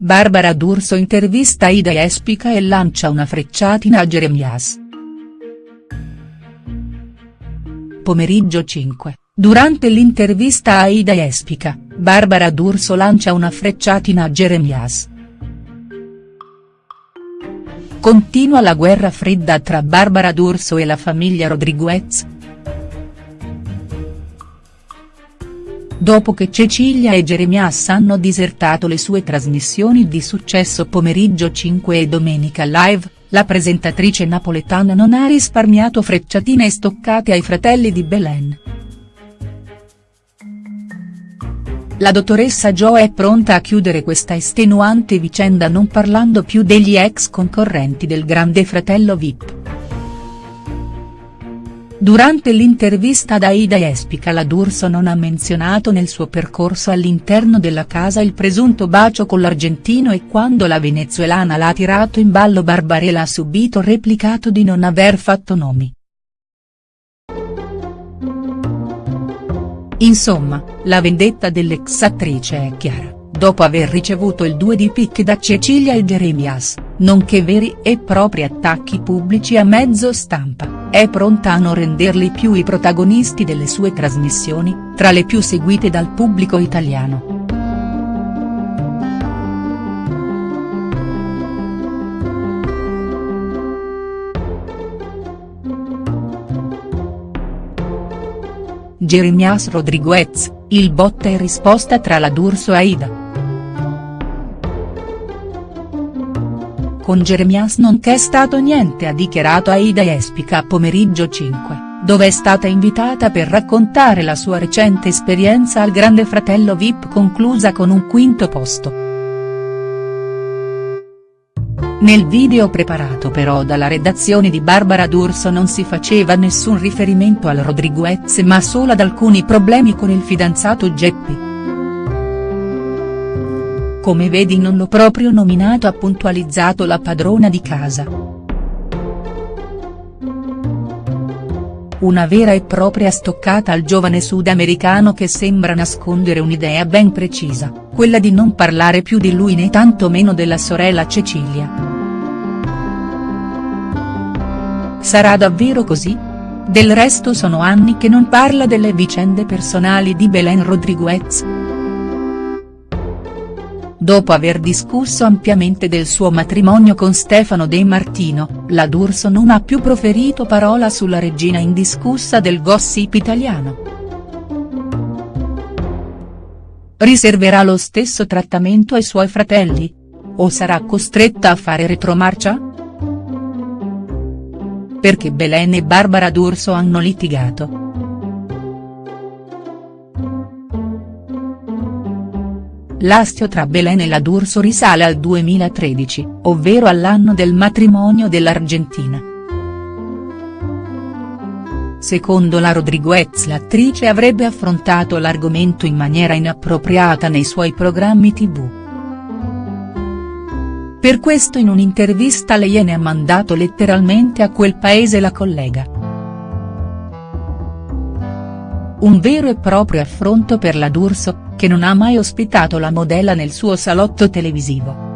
Barbara D'Urso intervista Ida Espica e lancia una frecciatina a Jeremias. Pomeriggio 5, durante l'intervista a Ida Espica, Barbara D'Urso lancia una frecciatina a Jeremias. Continua la guerra fredda tra Barbara D'Urso e la famiglia Rodriguez?. Dopo che Cecilia e Jeremias hanno disertato le sue trasmissioni di successo Pomeriggio 5 e Domenica Live, la presentatrice napoletana non ha risparmiato frecciatine e stoccate ai fratelli di Belen. La dottoressa Jo è pronta a chiudere questa estenuante vicenda non parlando più degli ex concorrenti del grande fratello Vip. Durante l'intervista ad Aida Espica la D'Urso non ha menzionato nel suo percorso all'interno della casa il presunto bacio con l'argentino e quando la venezuelana l'ha tirato in ballo Barbarella ha subito replicato di non aver fatto nomi. Insomma, la vendetta dell'ex attrice è chiara, dopo aver ricevuto il due di picche da Cecilia e Jeremias, nonché veri e propri attacchi pubblici a mezzo stampa, è pronta a non renderli più i protagonisti delle sue trasmissioni, tra le più seguite dal pubblico italiano. Jeremias Rodriguez, il botta e risposta tra la D'Urso e Aida. Con Jeremias non c'è stato niente ha dichiarato Aida Espica a pomeriggio 5, dove è stata invitata per raccontare la sua recente esperienza al Grande Fratello Vip conclusa con un quinto posto. Nel video preparato però dalla redazione di Barbara D'Urso non si faceva nessun riferimento al Rodriguez ma solo ad alcuni problemi con il fidanzato Geppi. Come vedi non l'ho proprio nominato ha puntualizzato la padrona di casa. Una vera e propria stoccata al giovane sudamericano che sembra nascondere un'idea ben precisa, quella di non parlare più di lui né tantomeno della sorella Cecilia. Sarà davvero così? Del resto sono anni che non parla delle vicende personali di Belen Rodriguez. Dopo aver discusso ampiamente del suo matrimonio con Stefano De Martino, la D'Urso non ha più proferito parola sulla regina indiscussa del gossip italiano. Riserverà lo stesso trattamento ai suoi fratelli? O sarà costretta a fare retromarcia?. Perché Belen e Barbara D'Urso hanno litigato. L'astio tra Belen e la D'Urso risale al 2013, ovvero all'anno del matrimonio dell'Argentina. Secondo la Rodriguez l'attrice avrebbe affrontato l'argomento in maniera inappropriata nei suoi programmi tv. Per questo in un'intervista le Iene ha mandato letteralmente a quel paese la collega. Un vero e proprio affronto per la D'Urso, che non ha mai ospitato la modella nel suo salotto televisivo.